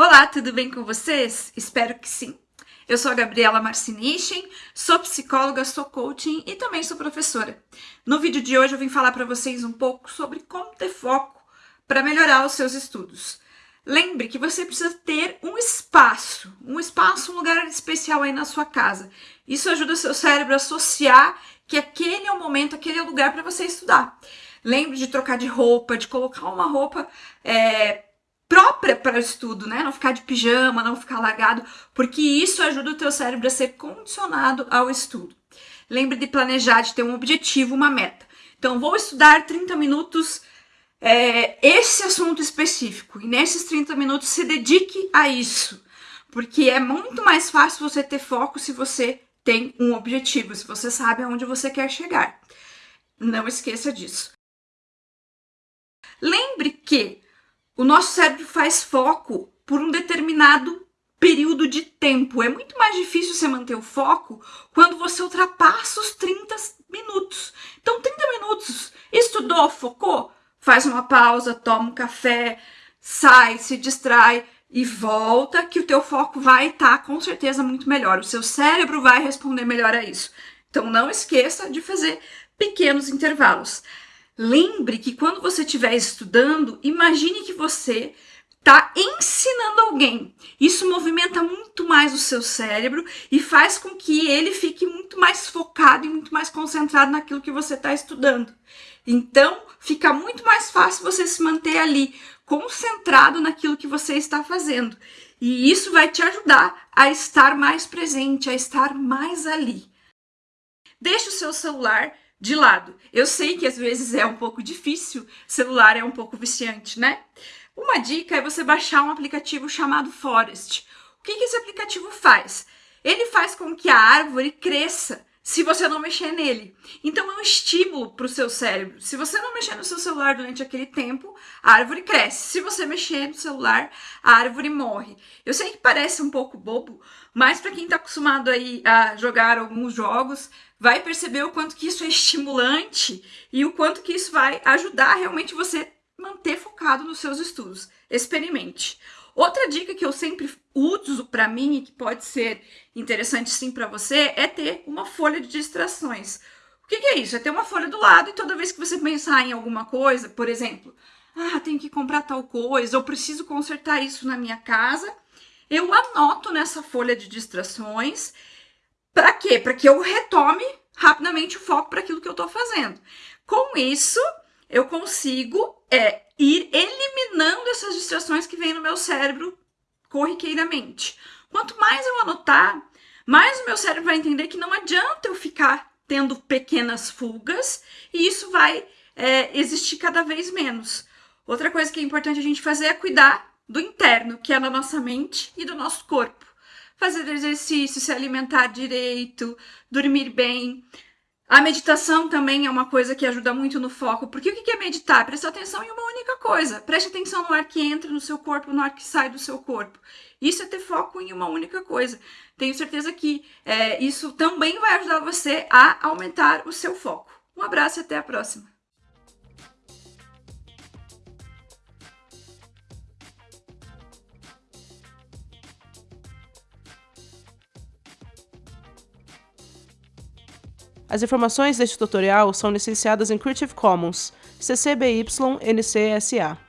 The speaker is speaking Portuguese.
Olá, tudo bem com vocês? Espero que sim. Eu sou a Gabriela Marcinichen, sou psicóloga, sou coaching e também sou professora. No vídeo de hoje eu vim falar para vocês um pouco sobre como ter foco para melhorar os seus estudos. Lembre que você precisa ter um espaço, um espaço, um lugar especial aí na sua casa. Isso ajuda o seu cérebro a associar que aquele é o momento, aquele é o lugar para você estudar. Lembre de trocar de roupa, de colocar uma roupa é, própria para o estudo, né? Não ficar de pijama, não ficar largado, porque isso ajuda o teu cérebro a ser condicionado ao estudo. Lembre de planejar, de ter um objetivo, uma meta. Então, vou estudar 30 minutos é, esse assunto específico. E nesses 30 minutos se dedique a isso. Porque é muito mais fácil você ter foco se você tem um objetivo, se você sabe aonde você quer chegar. Não esqueça disso. Lembre que o nosso cérebro faz foco por um determinado período de tempo. É muito mais difícil você manter o foco quando você ultrapassa os 30 minutos. Então, 30 minutos, estudou, focou, faz uma pausa, toma um café, sai, se distrai e volta, que o teu foco vai estar tá, com certeza muito melhor. O seu cérebro vai responder melhor a isso. Então, não esqueça de fazer pequenos intervalos. Lembre que quando você estiver estudando, imagine que você está ensinando alguém. Isso movimenta muito mais o seu cérebro e faz com que ele fique muito mais focado e muito mais concentrado naquilo que você está estudando. Então, fica muito mais fácil você se manter ali, concentrado naquilo que você está fazendo. E isso vai te ajudar a estar mais presente, a estar mais ali. Deixe o seu celular de lado. Eu sei que às vezes é um pouco difícil, celular é um pouco viciante, né? Uma dica é você baixar um aplicativo chamado Forest. O que, que esse aplicativo faz? Ele faz com que a árvore cresça se você não mexer nele. Então é um estímulo para o seu cérebro. Se você não mexer no seu celular durante aquele tempo, a árvore cresce. Se você mexer no celular, a árvore morre. Eu sei que parece um pouco bobo, mas para quem está acostumado aí a jogar alguns jogos, vai perceber o quanto que isso é estimulante e o quanto que isso vai ajudar realmente você manter focado nos seus estudos. Experimente. Outra dica que eu sempre uso para mim e que pode ser interessante sim para você é ter uma folha de distrações. O que, que, é isso? É ter uma folha do lado e toda vez que você pensar em alguma coisa, por exemplo, ah, tenho que comprar tal coisa, eu preciso consertar isso na minha casa, eu anoto nessa folha de distrações. Para quê? Para que eu retome rapidamente o foco para aquilo que eu estou fazendo. Com isso, eu consigo é, ir eliminando essas distrações que vêm no meu cérebro corriqueiramente. Quanto mais eu anotar, mais o meu cérebro vai entender que não adianta eu ficar tendo pequenas fugas e isso vai é, existir cada vez menos. Outra coisa que é importante a gente fazer é cuidar do interno, que é da nossa mente e do nosso corpo. Fazer exercício, se alimentar direito, dormir bem. A meditação também é uma coisa que ajuda muito no foco, porque o que é meditar? Prestar atenção em uma única coisa. Preste atenção no ar que entra no seu corpo, no ar que sai do seu corpo. Isso é ter foco em uma única coisa. Tenho certeza que é, isso também vai ajudar você a aumentar o seu foco. Um abraço e até a próxima! As informações deste tutorial são licenciadas em Creative Commons, CC BY NC SA.